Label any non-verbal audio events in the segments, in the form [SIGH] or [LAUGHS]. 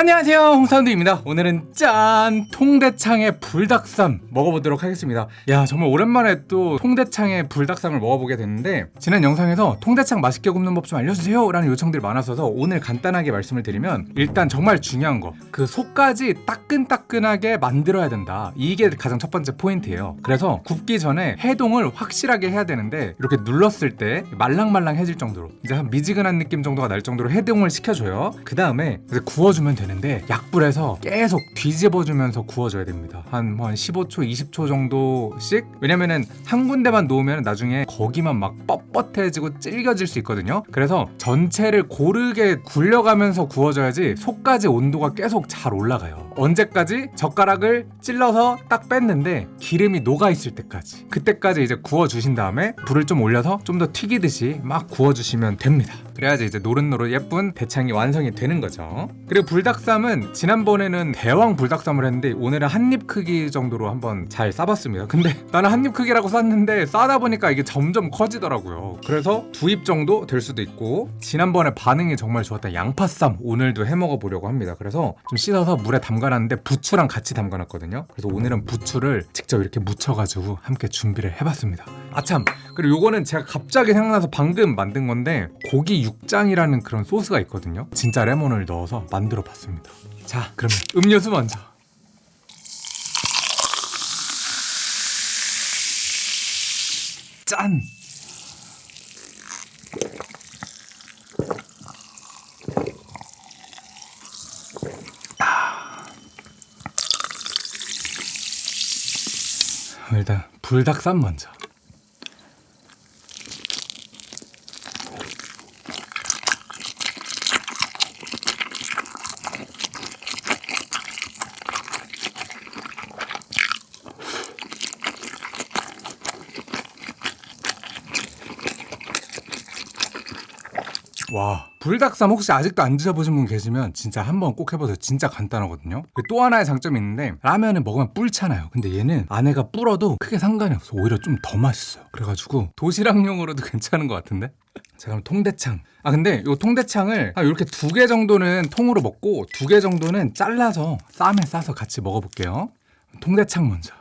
안녕하세요 홍사운드입니다. 오늘은 짠 통대창의 불닭쌈 먹어보도록 하겠습니다. 야 정말 오랜만에 또 통대창의 불닭쌈을 먹어보게 됐는데 지난 영상에서 통대창 맛있게 굽는 법 좀 알려주세요 라는 요청들이 많아서서 오늘 간단하게 말씀을 드리면 일단 정말 중요한 거. 그 속까지 따끈따끈하게 만들어야 된다. 이게 가장 첫 번째 포인트예요. 그래서 굽기 전에 해동을 확실하게 해야 되는데 이렇게 눌렀을 때 말랑말랑해질 정도로 이제 한 미지근한 느낌 정도가 날 정도로 해동을 시켜줘요. 그 다음에 구워주면 되는 데 약불에서 계속 뒤집어주면서 구워줘야 됩니다. 한, 뭐한 15초 20초 정도씩? 왜냐면은 한 군데만 놓으면 나중에 거기만 막 뻣뻣해지고 질겨질 수 있거든요. 그래서 전체를 고르게 굴려가면서 구워줘야지 속까지 온도가 계속 잘 올라가요. 언제까지? 젓가락을 찔러서 딱 뺐는데 기름이 녹아있을 때까지. 그때까지 이제 구워주신 다음에 불을 좀 올려서 좀 더 튀기듯이 막 구워주시면 됩니다. 그래야지 이제 노릇노릇 예쁜 대창이 완성이 되는 거죠. 그리고 불닭 쌈은 지난번에는 대왕 불닭쌈을 했는데 오늘은 한 입 크기 정도로 한번 잘 싸봤습니다. 근데 [LAUGHS] 나는 한 입 크기라고 쌌는데 싸다 보니까 이게 점점 커지더라고요. 그래서 두 입 정도 될 수도 있고 지난번에 반응이 정말 좋았던 양파쌈 오늘도 해 먹어 보려고 합니다. 그래서 좀 씻어서 물에 담가놨는데 부추랑 같이 담가놨거든요. 그래서 오늘은 부추를 직접 이렇게 묻혀가지고 함께 준비를 해봤습니다. 아참 그리고 요거는 제가 갑자기 생각나서 방금 만든 건데 고기 육장이라는 그런 소스가 있거든요. 진짜 레몬을 넣어서 만들어 봤습니다. 자 그러면 음료수 먼저. 짠! 일단 불닭쌈 먼저 와. 불닭쌈 혹시 아직도 안 드셔보신 분 계시면 진짜 한번 꼭 해보세요. 진짜 간단하거든요. 그리고 또 하나의 장점이 있는데 라면을 먹으면 뿔잖아요. 근데 얘는 안에가 불어도 크게 상관이 없어. 오히려 좀 더 맛있어요. 그래가지고 도시락용으로도 [LAUGHS] 괜찮은 것 같은데? 자 그럼 통대창. 아 근데 이 통대창을 아, 이렇게 두 개 정도는 통으로 먹고 두 개 정도는 잘라서 쌈에 싸서 같이 먹어볼게요. 통대창 먼저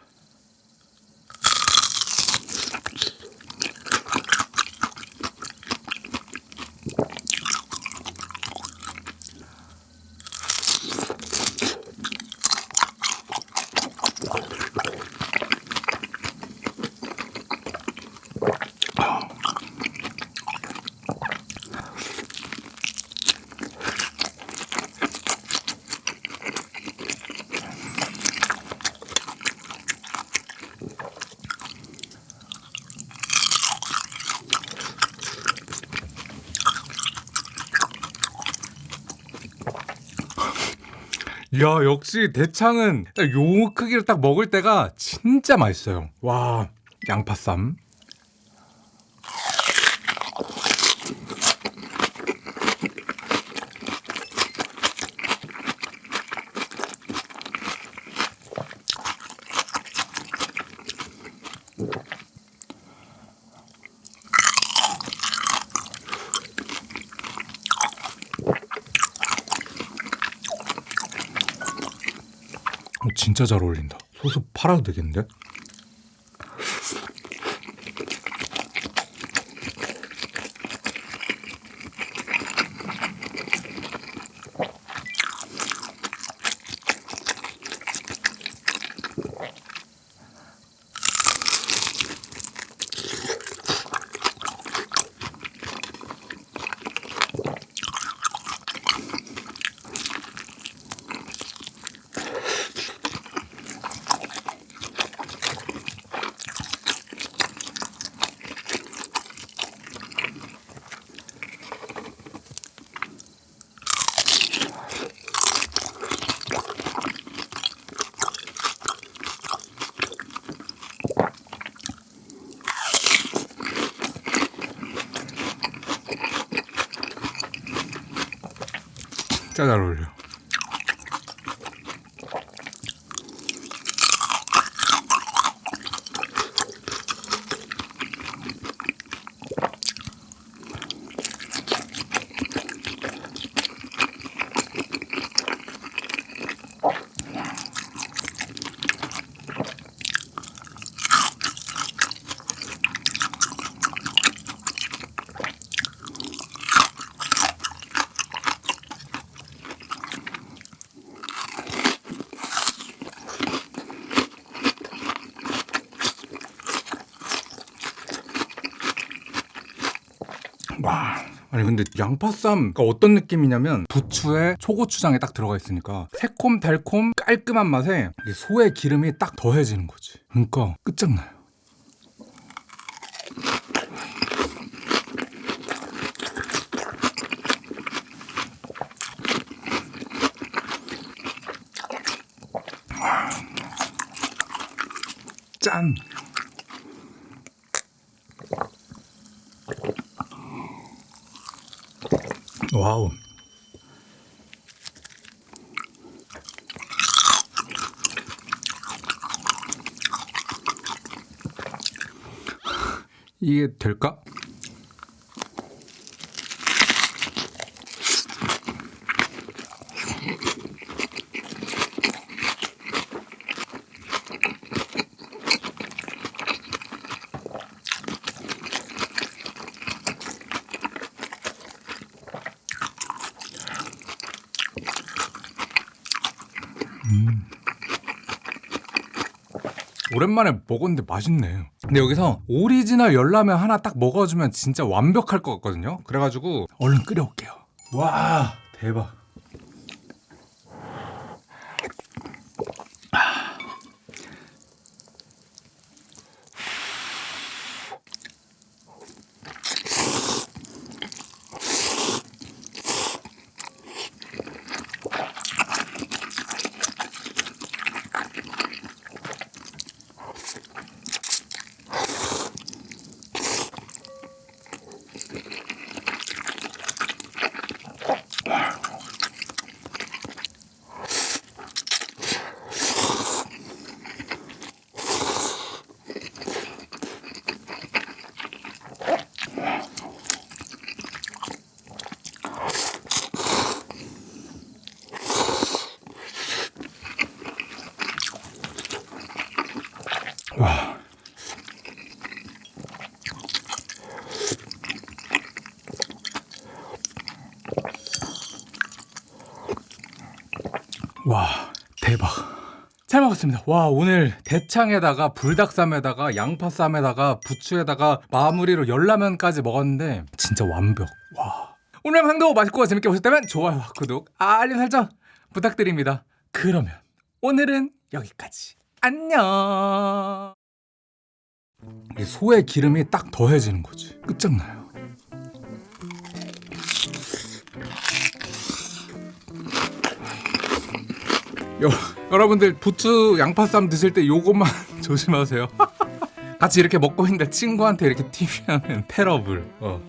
야 역시 대창은 요 크기를 딱 먹을 때가 진짜 맛있어요. 와 양파쌈 어, 진짜 잘 어울린다 소스 팔아도 되겠는데? 진짜 잘 어울려 아니 근데 양파쌈가 어떤 느낌이냐면 부추에 초고추장에 딱 들어가 있으니까 새콤 달콤 깔끔한 맛에 이 소의 기름이 딱 더해지는 거지. 그러니까 끝장나요. 짠. 와우. 이게 될까? 오랜만에 먹었는데 맛있네. 근데 여기서 오리지널 열라면 하나 딱 먹어주면 진짜 완벽할 것 같거든요. 그래가지고 얼른 끓여올게요. 와 대박. 와. 와, 대박. 잘 먹었습니다. 와, 오늘 대창에다가 불닭쌈에다가 양파쌈에다가 부추에다가 마무리로 열라면까지 먹었는데 진짜 완벽. 와. 오늘 영상도 맛있고 재밌게 보셨다면 좋아요와 구독, 알림 설정 부탁드립니다. 그러면 오늘은 여기까지. 안녕. 이 소의 기름이 딱 더해지는 거지. 끝장나요. 여, 여러분들 부추 양파쌈 드실 때 요것만 [LAUGHS] 조심하세요. [LAUGHS] 같이 이렇게 먹고 있는데 친구한테 이렇게 튀면 테러블. 어.